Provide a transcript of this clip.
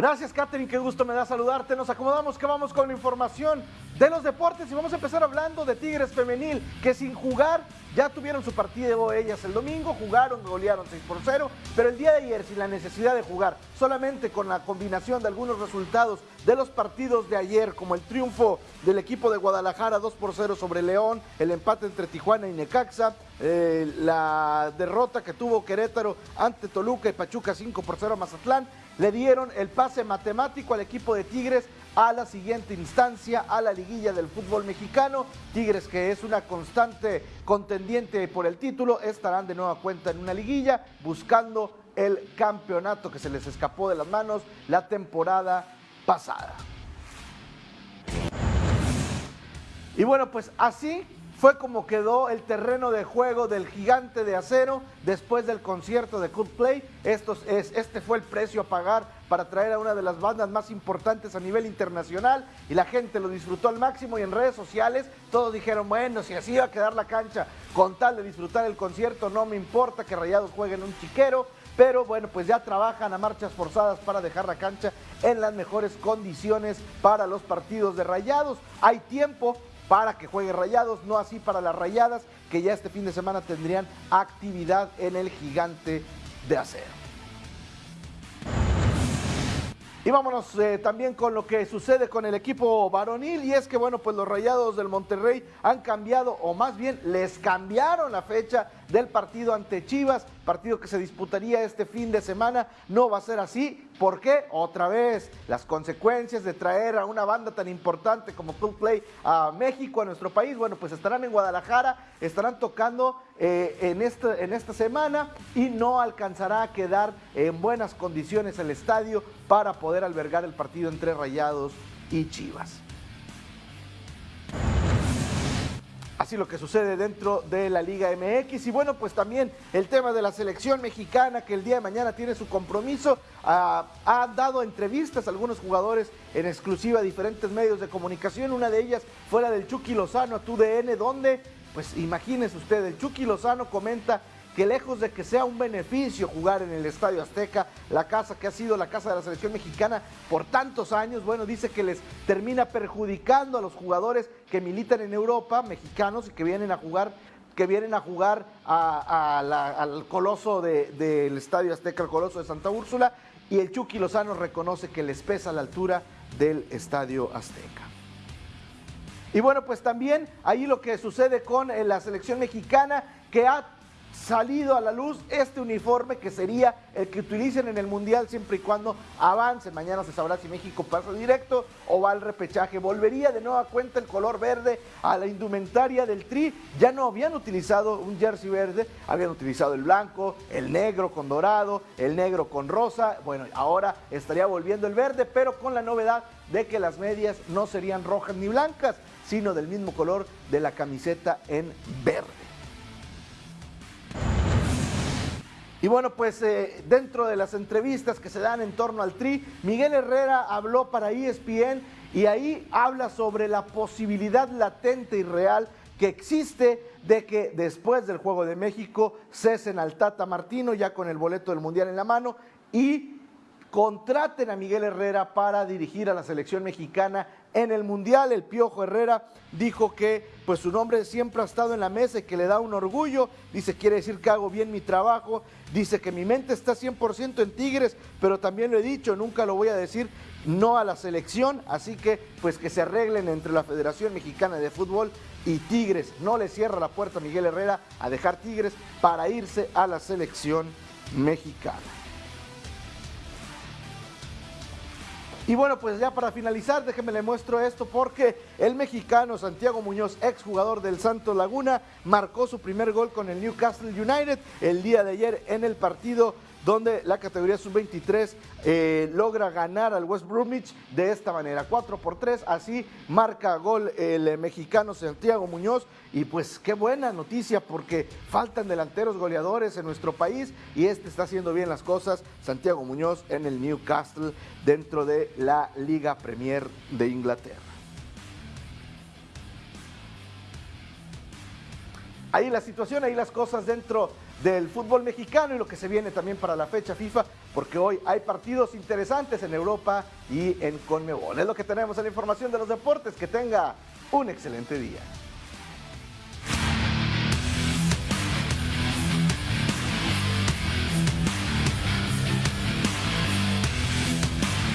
Gracias, Katherine, qué gusto me da saludarte. Nos acomodamos que vamos con la información de los deportes y vamos a empezar hablando de Tigres Femenil, que sin jugar ya tuvieron su partido ellas el domingo, jugaron, golearon 6 por 0, pero el día de ayer sin la necesidad de jugar, solamente con la combinación de algunos resultados de los partidos de ayer, como el triunfo del equipo de Guadalajara 2 por 0 sobre León, el empate entre Tijuana y Necaxa, eh, la derrota que tuvo Querétaro ante Toluca y Pachuca 5 por 0 a Mazatlán, le dieron el pase matemático al equipo de Tigres a la siguiente instancia, a la liguilla del fútbol mexicano. Tigres, que es una constante contendiente por el título, estarán de nueva cuenta en una liguilla buscando el campeonato que se les escapó de las manos la temporada pasada. Y bueno, pues así fue como quedó el terreno de juego del gigante de acero después del concierto de Coldplay. Esto es, este fue el precio a pagar para traer a una de las bandas más importantes a nivel internacional y la gente lo disfrutó al máximo y en redes sociales todos dijeron, bueno, si así iba a quedar la cancha con tal de disfrutar el concierto, no me importa que Rayados jueguen un chiquero, pero bueno, pues ya trabajan a marchas forzadas para dejar la cancha en las mejores condiciones para los partidos de Rayados. Hay tiempo, para que juegue Rayados, no así para las Rayadas, que ya este fin de semana tendrían actividad en el gigante de acero. Y vámonos eh, también con lo que sucede con el equipo varonil y es que bueno pues los Rayados del Monterrey han cambiado o más bien les cambiaron la fecha del partido ante Chivas, partido que se disputaría este fin de semana, no va a ser así. ¿Por qué? Otra vez, las consecuencias de traer a una banda tan importante como Play a México, a nuestro país, bueno, pues estarán en Guadalajara, estarán tocando eh, en, en esta semana y no alcanzará a quedar en buenas condiciones el estadio para poder albergar el partido entre Rayados y Chivas. Así lo que sucede dentro de la Liga MX. Y bueno, pues también el tema de la selección mexicana que el día de mañana tiene su compromiso. ha dado entrevistas a algunos jugadores en exclusiva a diferentes medios de comunicación. Una de ellas fuera del Chucky Lozano a TUDN, donde, pues imagínense usted, el Chucky Lozano comenta que lejos de que sea un beneficio jugar en el Estadio Azteca, la casa que ha sido la casa de la selección mexicana por tantos años, bueno, dice que les termina perjudicando a los jugadores que militan en Europa, mexicanos y que vienen a jugar que vienen a jugar al coloso del Estadio Azteca, el coloso de Santa Úrsula, y el Chucky Lozano reconoce que les pesa la altura del Estadio Azteca. Y bueno, pues también ahí lo que sucede con eh, la selección mexicana, que ha salido a la luz este uniforme que sería el que utilicen en el Mundial siempre y cuando avance. Mañana se sabrá si México pasa directo o va al repechaje. Volvería de nueva cuenta el color verde a la indumentaria del Tri. Ya no habían utilizado un jersey verde, habían utilizado el blanco, el negro con dorado, el negro con rosa. Bueno, ahora estaría volviendo el verde, pero con la novedad de que las medias no serían rojas ni blancas, sino del mismo color de la camiseta en verde. Y bueno, pues eh, dentro de las entrevistas que se dan en torno al Tri, Miguel Herrera habló para ESPN y ahí habla sobre la posibilidad latente y real que existe de que después del Juego de México cesen al Tata Martino ya con el boleto del Mundial en la mano y contraten a Miguel Herrera para dirigir a la selección mexicana en el Mundial. El Piojo Herrera dijo que pues su nombre siempre ha estado en la mesa y que le da un orgullo. Dice, quiere decir que hago bien mi trabajo. Dice que mi mente está 100% en Tigres, pero también lo he dicho, nunca lo voy a decir no a la selección. Así que pues que se arreglen entre la Federación Mexicana de Fútbol y Tigres. No le cierra la puerta a Miguel Herrera a dejar Tigres para irse a la selección mexicana. Y bueno, pues ya para finalizar, déjenme le muestro esto porque el mexicano Santiago Muñoz, exjugador del Santo Laguna, marcó su primer gol con el Newcastle United el día de ayer en el partido donde la categoría sub-23 eh, logra ganar al West Bromwich de esta manera, 4 por 3, así marca gol el eh, mexicano Santiago Muñoz y pues qué buena noticia porque faltan delanteros goleadores en nuestro país y este está haciendo bien las cosas, Santiago Muñoz en el Newcastle dentro de la Liga Premier de Inglaterra. ahí la situación, ahí las cosas dentro del fútbol mexicano y lo que se viene también para la fecha FIFA, porque hoy hay partidos interesantes en Europa y en Conmebol. Es lo que tenemos en la información de los deportes. Que tenga un excelente día.